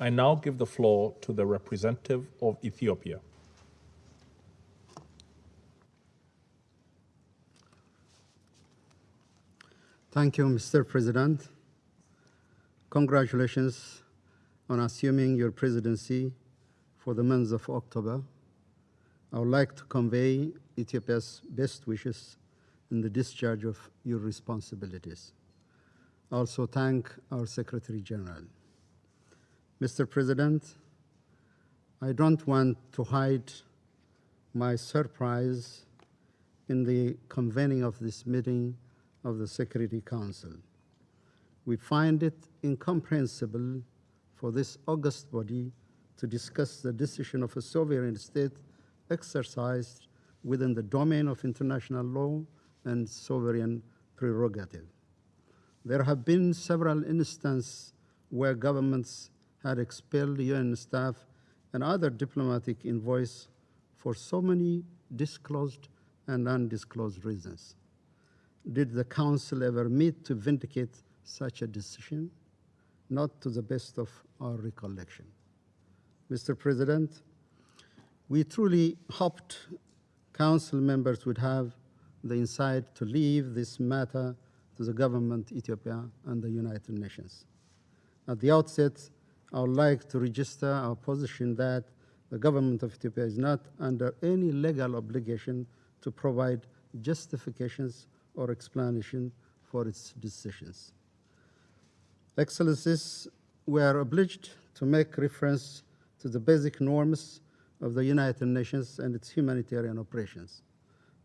I now give the floor to the representative of Ethiopia. Thank you, Mr. President. Congratulations on assuming your presidency for the month of October. I would like to convey Ethiopia's best wishes in the discharge of your responsibilities. Also thank our Secretary General. Mr. President, I don't want to hide my surprise in the convening of this meeting of the Security Council. We find it incomprehensible for this august body to discuss the decision of a sovereign state exercised within the domain of international law and sovereign prerogative. There have been several instances where governments had expelled UN staff and other diplomatic envoys for so many disclosed and undisclosed reasons. Did the Council ever meet to vindicate such a decision? Not to the best of our recollection. Mr. President, we truly hoped Council members would have the insight to leave this matter to the government, Ethiopia, and the United Nations. At the outset, I would like to register our position that the government of Ethiopia is not under any legal obligation to provide justifications or explanation for its decisions. Excellencies, we are obliged to make reference to the basic norms of the United Nations and its humanitarian operations.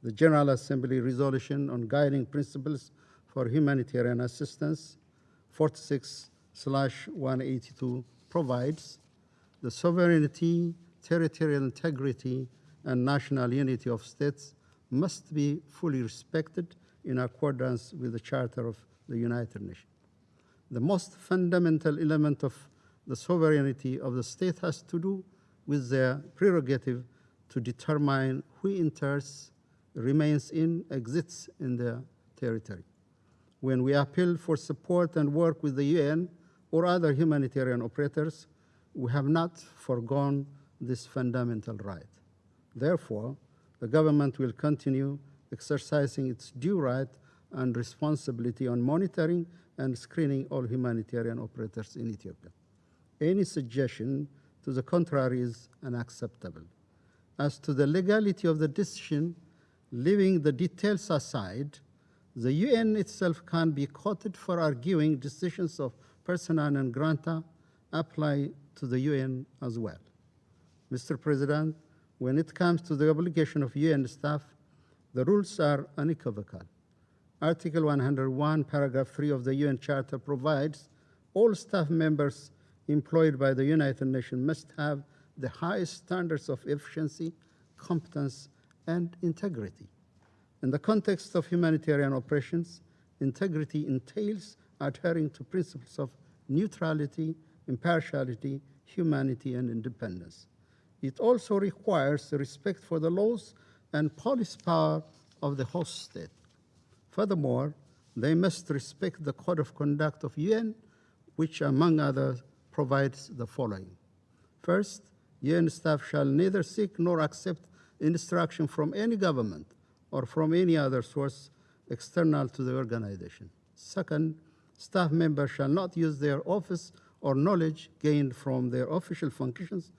The General Assembly resolution on guiding principles for humanitarian assistance 46 182 provides the sovereignty, territorial integrity, and national unity of states must be fully respected in accordance with the Charter of the United Nations. The most fundamental element of the sovereignty of the state has to do with their prerogative to determine who enters, remains in, exits in their territory. When we appeal for support and work with the UN or other humanitarian operators, we have not foregone this fundamental right. Therefore, the government will continue exercising its due right and responsibility on monitoring and screening all humanitarian operators in Ethiopia. Any suggestion to the contrary is unacceptable. As to the legality of the decision, leaving the details aside, the UN itself can be quoted for arguing decisions of persona non grata apply to the UN as well. Mr. President, when it comes to the obligation of UN staff, the rules are unequivocal. Article 101, paragraph 3 of the UN Charter provides all staff members employed by the United Nations must have the highest standards of efficiency, competence, and integrity. In the context of humanitarian operations, integrity entails adhering to principles of neutrality, impartiality, humanity, and independence. It also requires respect for the laws and police power of the host state. Furthermore, they must respect the code of conduct of UN, which, among others, provides the following. First, UN staff shall neither seek nor accept instruction from any government or from any other source external to the organization. Second, staff members shall not use their office or knowledge gained from their official functions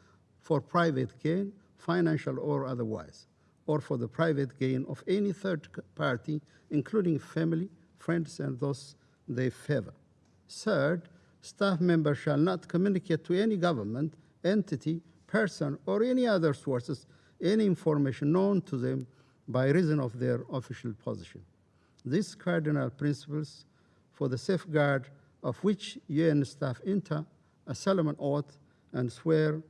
for private gain, financial or otherwise, or for the private gain of any third party, including family, friends, and those they favor. Third, staff members shall not communicate to any government, entity, person, or any other sources any information known to them by reason of their official position. These cardinal principles for the safeguard of which UN staff enter a solemn oath and swear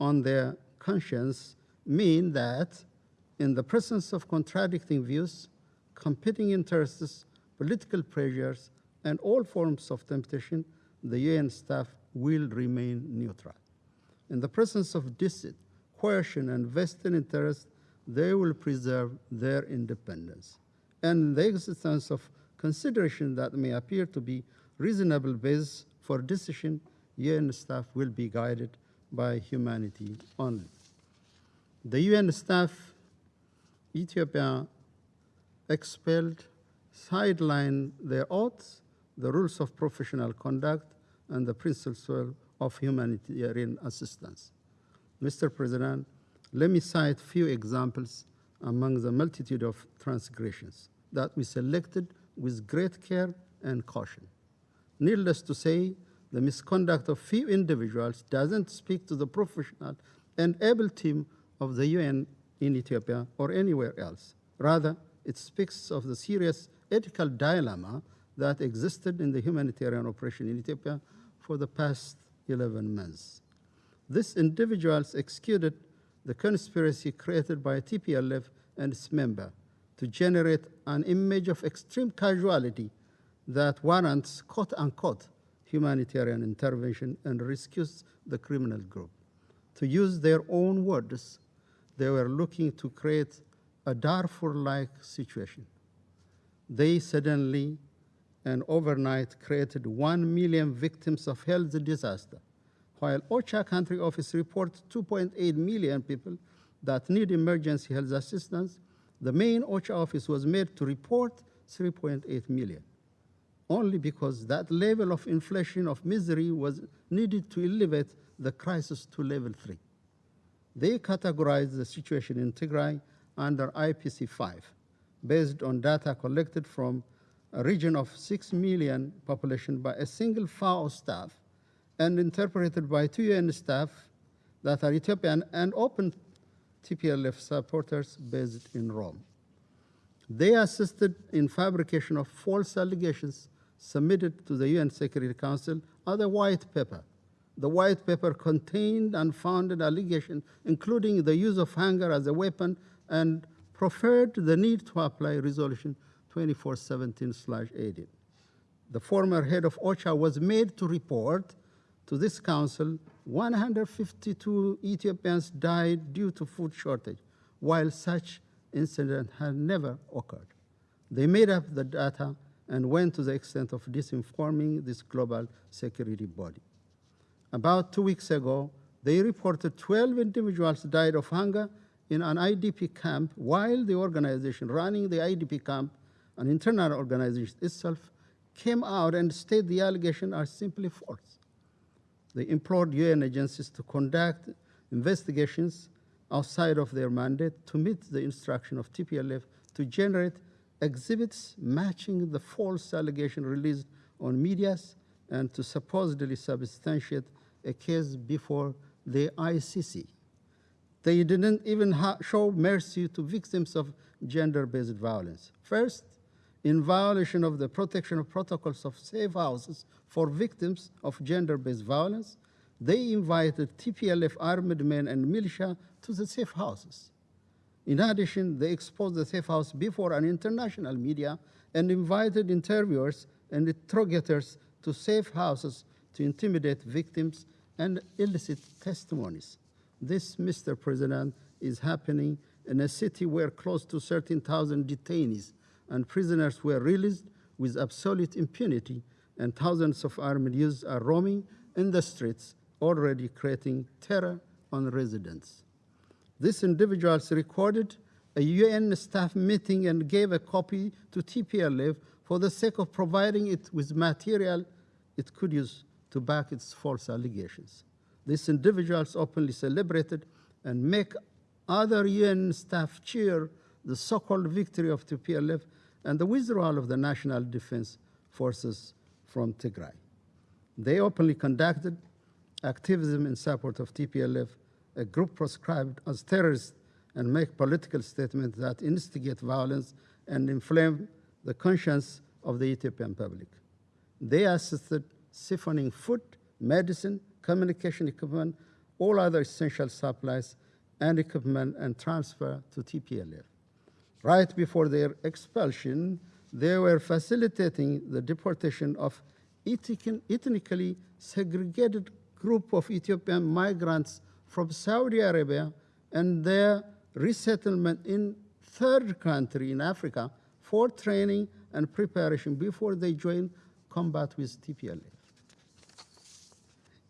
on their conscience mean that in the presence of contradicting views, competing interests, political pressures, and all forms of temptation, the UN staff will remain neutral. In the presence of deceit, coercion, and vested interest, they will preserve their independence. And in the existence of consideration that may appear to be reasonable base for decision, UN staff will be guided by humanity only. The UN staff, Ethiopia expelled, sidelined their oaths, the rules of professional conduct, and the principles of humanitarian assistance. Mr. President, let me cite few examples among the multitude of transgressions that we selected with great care and caution. Needless to say, the misconduct of few individuals doesn't speak to the professional and able team of the UN in Ethiopia or anywhere else. Rather, it speaks of the serious ethical dilemma that existed in the humanitarian operation in Ethiopia for the past 11 months. These individuals executed the conspiracy created by TPLF and its member to generate an image of extreme casualty that warrants quote unquote humanitarian intervention and rescues the criminal group. To use their own words, they were looking to create a Darfur like situation. They suddenly and overnight created 1 million victims of health disaster, while OCHA country office reports 2.8 million people that need emergency health assistance, the main OCHA office was made to report 3.8 million, only because that level of inflation of misery was needed to elevate the crisis to level three. They categorized the situation in Tigray under IPC 5, based on data collected from a region of 6 million population by a single FAO staff and interpreted by two UN staff that are Ethiopian and open TPLF supporters based in Rome. They assisted in fabrication of false allegations submitted to the UN Security Council as a white paper. The white paper contained unfounded allegations, including the use of hunger as a weapon, and preferred the need to apply Resolution 2417/18. The former head of OCHA was made to report to this council 152 Ethiopians died due to food shortage, while such incident had never occurred. They made up the data and went to the extent of disinforming this global security body. About two weeks ago, they reported 12 individuals died of hunger in an IDP camp while the organization running the IDP camp, an internal organization itself, came out and stated the allegations are simply false. They implored UN agencies to conduct investigations outside of their mandate to meet the instruction of TPLF to generate exhibits matching the false allegation released on medias and to supposedly substantiate a case before the ICC. They didn't even show mercy to victims of gender-based violence. First, in violation of the protection of protocols of safe houses for victims of gender-based violence, they invited TPLF armed men and militia to the safe houses. In addition, they exposed the safe house before an international media and invited interviewers and interrogators to safe houses to intimidate victims and elicit testimonies. This, Mr. President, is happening in a city where close to 13,000 detainees and prisoners were released with absolute impunity, and thousands of armed youths are roaming in the streets, already creating terror on residents. These individuals recorded a UN staff meeting and gave a copy to TPLF for the sake of providing it with material it could use to back its false allegations. These individuals openly celebrated and make other UN staff cheer the so-called victory of TPLF and the withdrawal of the National Defense Forces from Tigray. They openly conducted activism in support of TPLF a group proscribed as terrorists and make political statements that instigate violence and inflame the conscience of the Ethiopian public. They assisted siphoning food, medicine, communication equipment, all other essential supplies and equipment and transfer to TPLF. Right before their expulsion, they were facilitating the deportation of ethnically segregated group of Ethiopian migrants from Saudi Arabia and their resettlement in third country in Africa for training and preparation before they join combat with TPLF.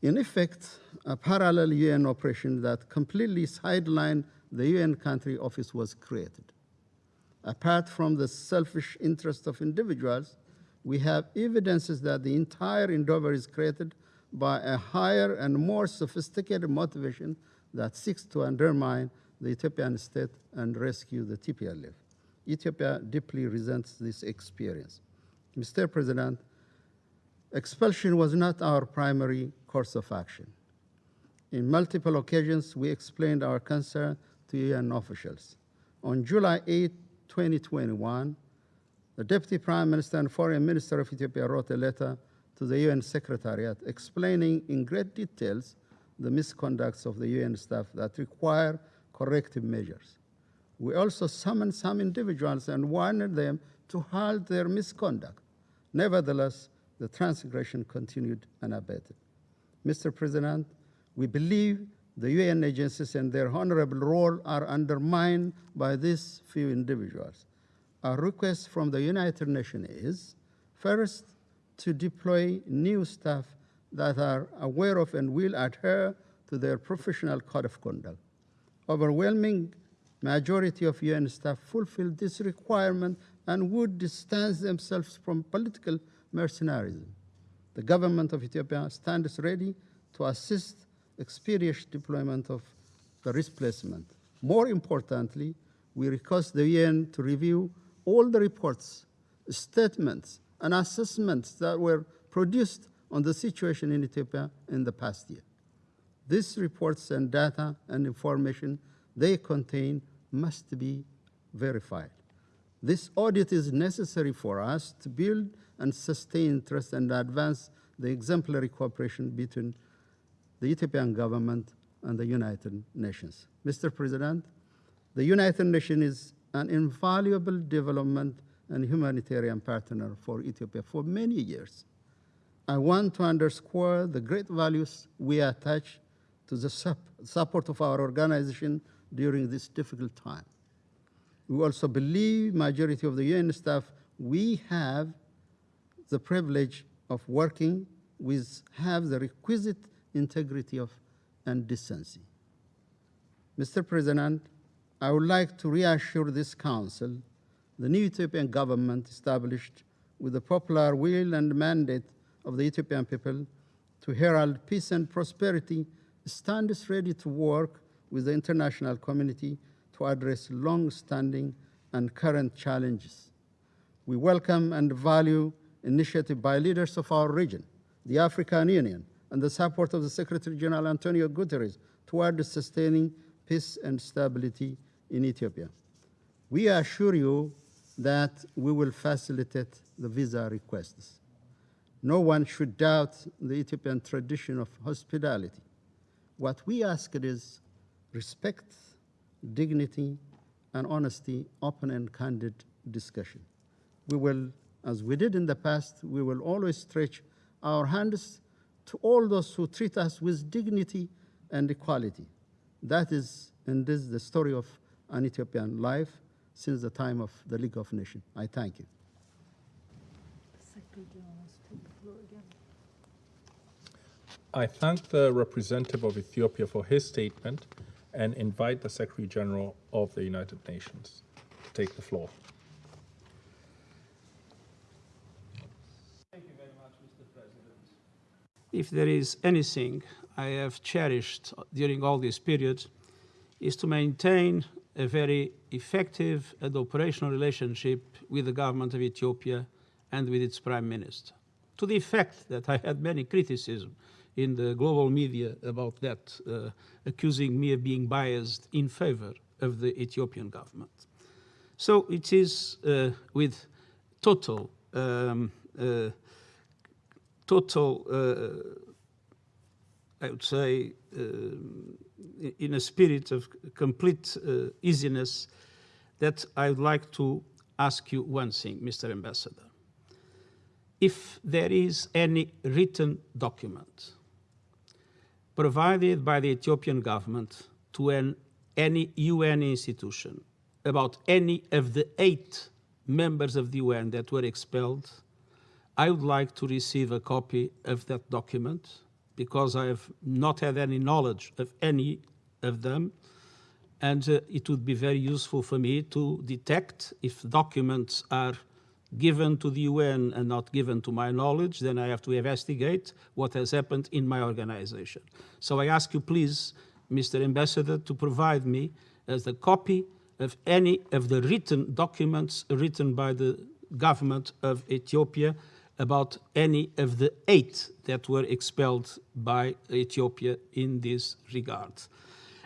In effect, a parallel UN operation that completely sidelined the UN country office was created. Apart from the selfish interest of individuals, we have evidences that the entire endeavor is created by a higher and more sophisticated motivation that seeks to undermine the Ethiopian state and rescue the TPLF. Ethiopia deeply resents this experience. Mr. President, expulsion was not our primary course of action. In multiple occasions, we explained our concern to UN officials. On July 8, 2021, the Deputy Prime Minister and Foreign Minister of Ethiopia wrote a letter to the UN Secretariat explaining in great details the misconducts of the UN staff that require corrective measures. We also summoned some individuals and warned them to halt their misconduct. Nevertheless, the transgression continued unabated. Mr. President, we believe the UN agencies and their honorable role are undermined by these few individuals. Our request from the United Nations is first, to deploy new staff that are aware of and will adhere to their professional code of conduct. Overwhelming majority of UN staff fulfill this requirement and would distance themselves from political mercenarism. The government of Ethiopia stands ready to assist expeditious deployment of the replacement. More importantly, we request the UN to review all the reports, statements, and assessments that were produced on the situation in Ethiopia in the past year. These reports and data and information they contain must be verified. This audit is necessary for us to build and sustain trust and advance the exemplary cooperation between the Ethiopian government and the United Nations. Mr. President, the United Nations is an invaluable development and humanitarian partner for Ethiopia for many years. I want to underscore the great values we attach to the support of our organization during this difficult time. We also believe majority of the UN staff we have the privilege of working with have the requisite integrity of and decency. Mr. President, I would like to reassure this council the new Ethiopian government established with the popular will and mandate of the Ethiopian people to herald peace and prosperity stands ready to work with the international community to address long-standing and current challenges. We welcome and value initiative by leaders of our region, the African Union, and the support of the Secretary General Antonio Guterres toward sustaining peace and stability in Ethiopia. We assure you that we will facilitate the visa requests. No one should doubt the Ethiopian tradition of hospitality. What we ask is respect, dignity, and honesty, open and candid discussion. We will, as we did in the past, we will always stretch our hands to all those who treat us with dignity and equality. That is, and this is the story of an Ethiopian life since the time of the League of Nations. I thank you. I thank the representative of Ethiopia for his statement and invite the Secretary General of the United Nations to take the floor. Thank you very much, Mr. President. If there is anything I have cherished during all this period, is to maintain a very effective and operational relationship with the government of Ethiopia and with its prime minister. To the effect that I had many criticism in the global media about that, uh, accusing me of being biased in favor of the Ethiopian government. So it is uh, with total um, uh, total, uh, I would say, uh, in a spirit of complete uh, easiness, that I would like to ask you one thing, Mr. Ambassador. If there is any written document provided by the Ethiopian government to an, any UN institution about any of the eight members of the UN that were expelled, I would like to receive a copy of that document because I have not had any knowledge of any of them. And uh, it would be very useful for me to detect if documents are given to the UN and not given to my knowledge, then I have to investigate what has happened in my organization. So I ask you, please, Mr. Ambassador, to provide me as a copy of any of the written documents written by the government of Ethiopia about any of the eight that were expelled by Ethiopia in this regard.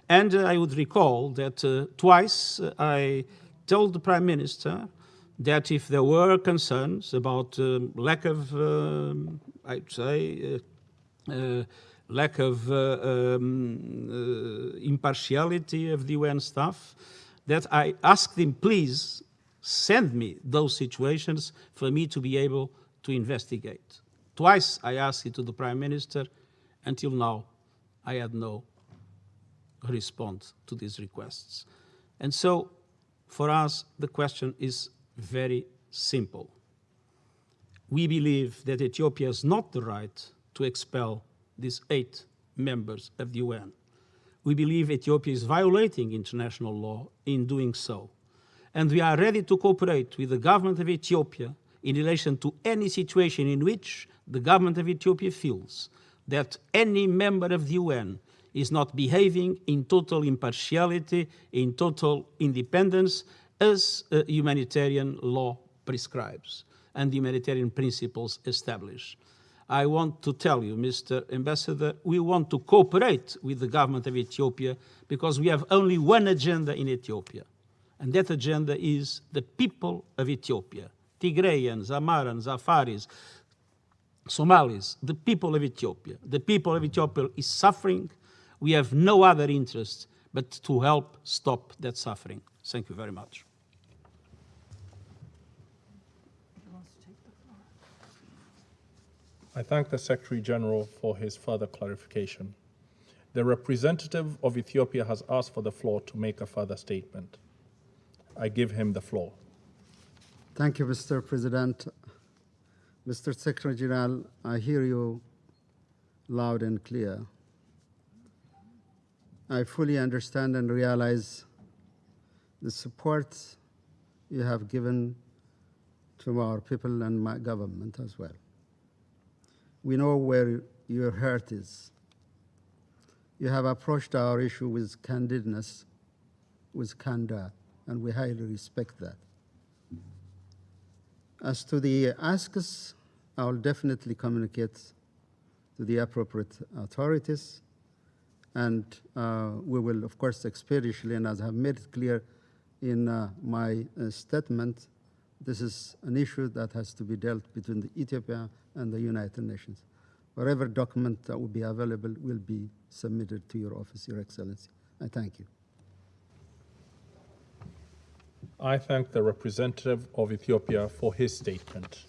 And uh, I would recall that uh, twice uh, I told the Prime Minister that if there were concerns about um, lack of, um, I'd say, uh, uh, lack of uh, um, impartiality of the UN staff, that I asked him, please send me those situations for me to be able to investigate. Twice I asked it to the Prime Minister. Until now, I had no response to these requests. And so, for us, the question is very simple. We believe that Ethiopia has not the right to expel these eight members of the UN. We believe Ethiopia is violating international law in doing so. And we are ready to cooperate with the government of Ethiopia in relation to any situation in which the government of Ethiopia feels that any member of the UN is not behaving in total impartiality, in total independence, as uh, humanitarian law prescribes and humanitarian principles establish. I want to tell you, Mr. Ambassador, we want to cooperate with the government of Ethiopia because we have only one agenda in Ethiopia. And that agenda is the people of Ethiopia. Tigrayans, Amharans, Afaris, Somalis, the people of Ethiopia. The people of Ethiopia is suffering. We have no other interest but to help stop that suffering. Thank you very much. I thank the Secretary General for his further clarification. The representative of Ethiopia has asked for the floor to make a further statement. I give him the floor. Thank you, Mr. President. Mr. Secretary General, I hear you loud and clear. I fully understand and realize the support you have given to our people and my government as well. We know where your heart is. You have approached our issue with candidness, with candor, and we highly respect that. As to the asks, I will definitely communicate to the appropriate authorities. And uh, we will, of course, expeditiously, and as I have made it clear in uh, my uh, statement, this is an issue that has to be dealt between the Ethiopia and the United Nations. Whatever document that will be available will be submitted to your office, Your Excellency. I thank you. I thank the representative of Ethiopia for his statement.